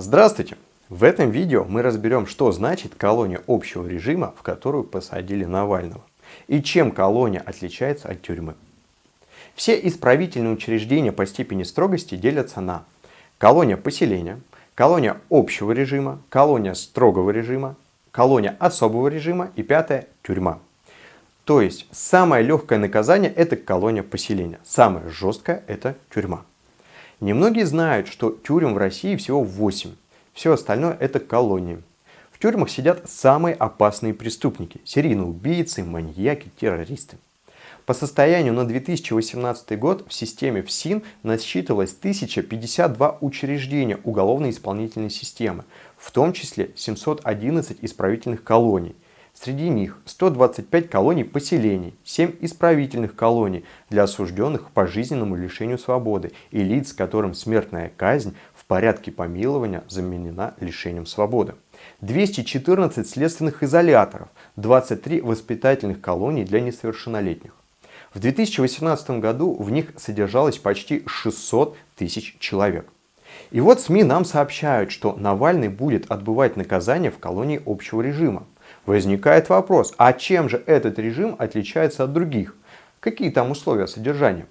Здравствуйте! В этом видео мы разберем, что значит колония общего режима, в которую посадили Навального, и чем колония отличается от тюрьмы. Все исправительные учреждения по степени строгости делятся на колония поселения, колония общего режима, колония строгого режима, колония особого режима и пятое – тюрьма. То есть самое легкое наказание – это колония поселения, самое жесткое – это тюрьма. Немногие знают, что тюрем в России всего 8. Все остальное это колонии. В тюрьмах сидят самые опасные преступники – серийные убийцы, маньяки, террористы. По состоянию на 2018 год в системе ФСИН насчитывалось 1052 учреждения уголовно-исполнительной системы, в том числе 711 исправительных колоний – Среди них 125 колоний поселений, 7 исправительных колоний для осужденных к пожизненному лишению свободы и лиц, которым смертная казнь в порядке помилования заменена лишением свободы. 214 следственных изоляторов, 23 воспитательных колоний для несовершеннолетних. В 2018 году в них содержалось почти 600 тысяч человек. И вот СМИ нам сообщают, что Навальный будет отбывать наказание в колонии общего режима. Возникает вопрос, а чем же этот режим отличается от других? Какие там условия содержания?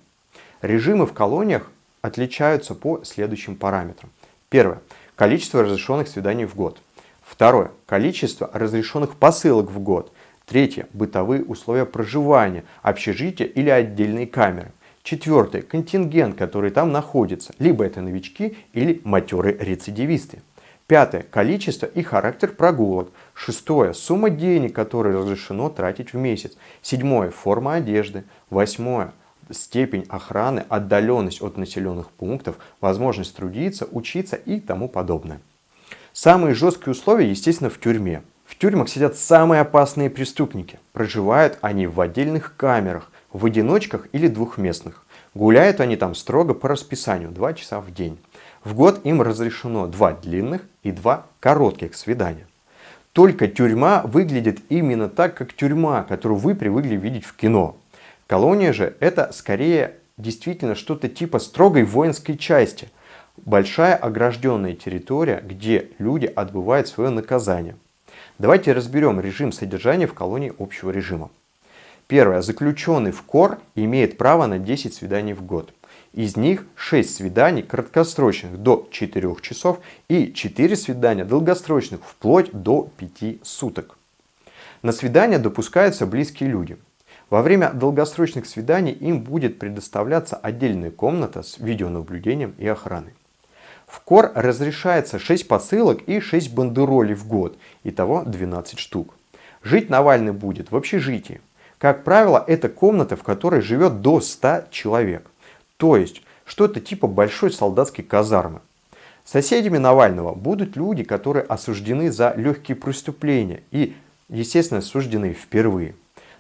Режимы в колониях отличаются по следующим параметрам. Первое. Количество разрешенных свиданий в год. Второе. Количество разрешенных посылок в год. Третье. Бытовые условия проживания, общежития или отдельные камеры. Четвертое. Контингент, который там находится. Либо это новички или матерые рецидивисты. Пятое. Количество и характер прогулок. Шестое. Сумма денег, которые разрешено тратить в месяц. Седьмое. Форма одежды. Восьмое. Степень охраны, отдаленность от населенных пунктов, возможность трудиться, учиться и тому подобное. Самые жесткие условия, естественно, в тюрьме. В тюрьмах сидят самые опасные преступники. Проживают они в отдельных камерах, в одиночках или двухместных. Гуляют они там строго по расписанию, 2 часа в день. В год им разрешено два длинных и два коротких свидания. Только тюрьма выглядит именно так, как тюрьма, которую вы привыкли видеть в кино. Колония же это скорее действительно что-то типа строгой воинской части. Большая огражденная территория, где люди отбывают свое наказание. Давайте разберем режим содержания в колонии общего режима. Первое. Заключенный в КОР имеет право на 10 свиданий в год. Из них 6 свиданий краткосрочных до 4 часов и 4 свидания долгосрочных вплоть до 5 суток. На свидания допускаются близкие люди. Во время долгосрочных свиданий им будет предоставляться отдельная комната с видеонаблюдением и охраной. В КОР разрешается 6 посылок и 6 бандеролей в год, итого 12 штук. Жить Навальный будет в общежитии. Как правило, это комната, в которой живет до 100 человек. То есть что-то типа большой солдатской казармы. Соседями Навального будут люди, которые осуждены за легкие преступления и, естественно, осуждены впервые.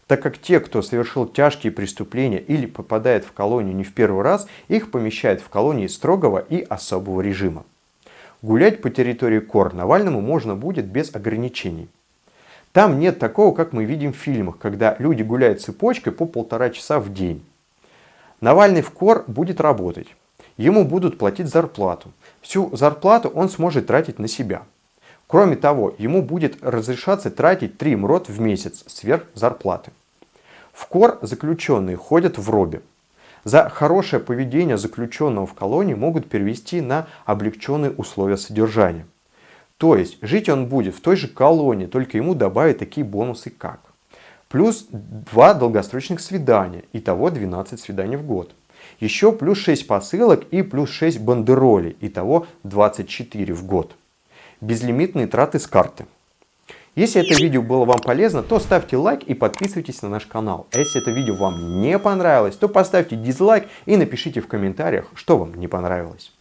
Так как те, кто совершил тяжкие преступления или попадает в колонию не в первый раз, их помещают в колонии строгого и особого режима. Гулять по территории КОР Навальному можно будет без ограничений. Там нет такого, как мы видим в фильмах, когда люди гуляют цепочкой по полтора часа в день. Навальный в КОР будет работать. Ему будут платить зарплату. Всю зарплату он сможет тратить на себя. Кроме того, ему будет разрешаться тратить 3 МРОТ в месяц сверх зарплаты. В КОР заключенные ходят в робе. За хорошее поведение заключенного в колонии могут перевести на облегченные условия содержания. То есть жить он будет в той же колонии, только ему добавят такие бонусы как плюс 2 долгосрочных свидания, итого 12 свиданий в год. Еще плюс 6 посылок и плюс 6 бандеролей, итого 24 в год. Безлимитные траты с карты. Если это видео было вам полезно, то ставьте лайк и подписывайтесь на наш канал. А если это видео вам не понравилось, то поставьте дизлайк и напишите в комментариях, что вам не понравилось.